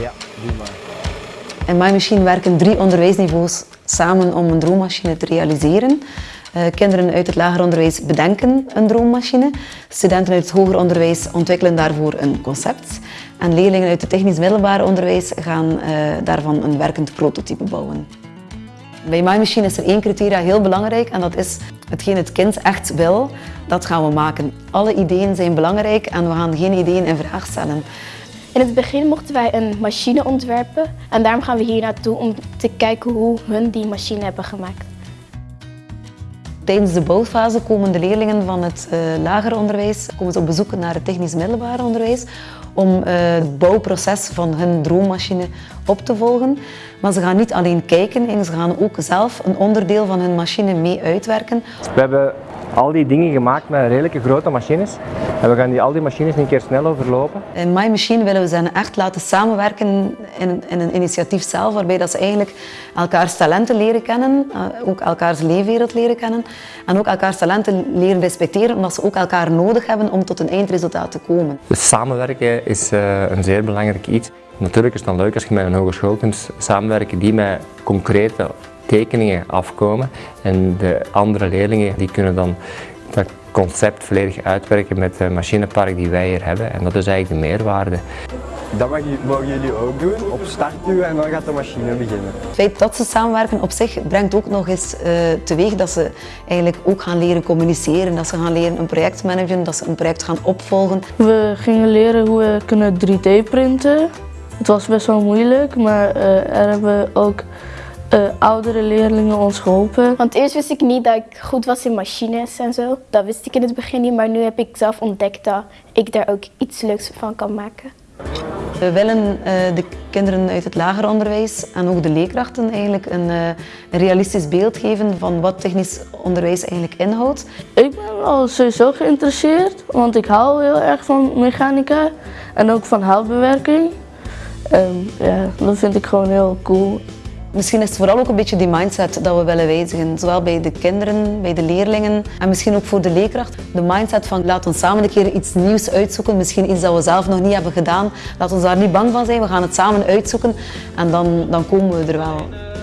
Ja, doe maar. In MyMachine werken drie onderwijsniveaus samen om een droommachine te realiseren. Uh, kinderen uit het lager onderwijs bedenken een droommachine. Studenten uit het hoger onderwijs ontwikkelen daarvoor een concept. En leerlingen uit het technisch middelbaar onderwijs gaan uh, daarvan een werkend prototype bouwen. Bij MyMachine is er één criteria heel belangrijk en dat is hetgeen het kind echt wil, dat gaan we maken. Alle ideeën zijn belangrijk en we gaan geen ideeën in vraag stellen. In het begin mochten wij een machine ontwerpen en daarom gaan we hier naartoe om te kijken hoe hun die machine hebben gemaakt. Tijdens de bouwfase komen de leerlingen van het uh, lager onderwijs komen ze op bezoek naar het technisch middelbaar onderwijs om uh, het bouwproces van hun droommachine op te volgen. Maar ze gaan niet alleen kijken, en ze gaan ook zelf een onderdeel van hun machine mee uitwerken. We hebben al die dingen gemaakt met redelijke grote machines. En we gaan die, al die machines een keer snel overlopen. In My Machine willen we ze echt laten samenwerken in, in een initiatief zelf, waarbij dat ze eigenlijk elkaars talenten leren kennen, uh, ook elkaars leefwereld leren kennen en ook elkaars talenten leren respecteren, omdat ze ook elkaar nodig hebben om tot een eindresultaat te komen. Dus samenwerken is uh, een zeer belangrijk iets. Natuurlijk is het dan leuk als je met een hogeschool kunt samenwerken die met concrete tekeningen afkomen en de andere leerlingen die kunnen dan dat concept volledig uitwerken met het machinepark die wij hier hebben en dat is eigenlijk de meerwaarde. Dat mogen jullie ook doen, op start duwen en dan gaat de machine beginnen. Het feit dat ze samenwerken op zich brengt ook nog eens uh, teweeg dat ze eigenlijk ook gaan leren communiceren, dat ze gaan leren een project managen, dat ze een project gaan opvolgen. We gingen leren hoe we kunnen 3D printen. Het was best wel moeilijk, maar uh, er hebben ook uh, oudere leerlingen ons geholpen. Want eerst wist ik niet dat ik goed was in machines en zo. Dat wist ik in het begin niet, maar nu heb ik zelf ontdekt dat ik daar ook iets leuks van kan maken. We willen uh, de kinderen uit het lager onderwijs en ook de leerkrachten eigenlijk een, uh, een, realistisch beeld geven van wat technisch onderwijs eigenlijk inhoudt. Ik ben al sowieso geïnteresseerd, want ik hou heel erg van mechanica en ook van houtbewerking. Um, ja, dat vind ik gewoon heel cool. Misschien is het vooral ook een beetje die mindset dat we willen wijzigen. Zowel bij de kinderen, bij de leerlingen en misschien ook voor de leerkracht. De mindset van laat ons samen een keer iets nieuws uitzoeken. Misschien iets dat we zelf nog niet hebben gedaan. Laat ons daar niet bang van zijn. We gaan het samen uitzoeken en dan, dan komen we er wel.